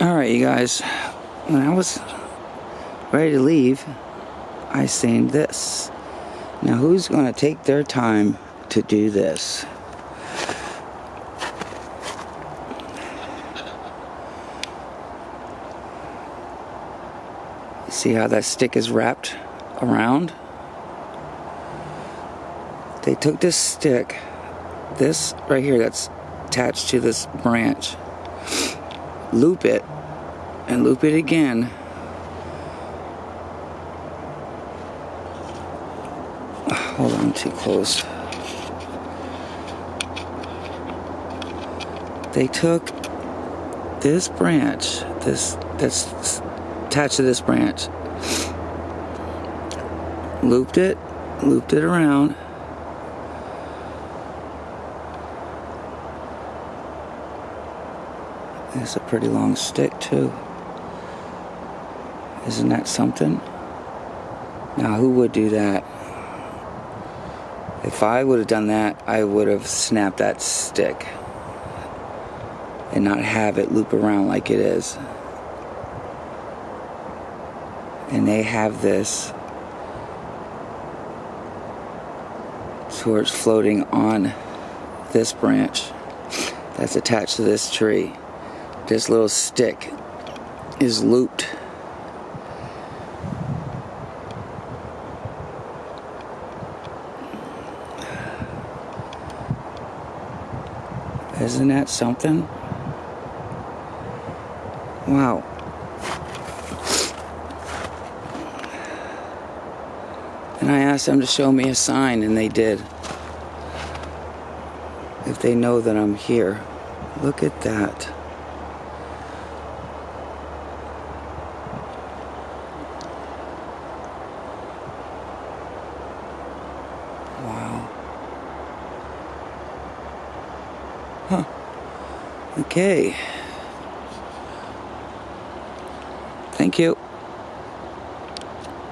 Alright, you guys. When I was ready to leave, I seen this. Now, who's going to take their time to do this? See how that stick is wrapped around? They took this stick, this right here that's attached to this branch, loop it, and loop it again. Ah, hold on, too close. They took this branch, this that's attached to this branch, looped it, looped it around. It's a pretty long stick too. Isn't that something? Now who would do that? If I would have done that, I would have snapped that stick and not have it loop around like it is. And they have this so it's floating on this branch that's attached to this tree this little stick is looped. Isn't that something? Wow. And I asked them to show me a sign, and they did. If they know that I'm here. Look at that. Wow. Huh. Okay. Thank you.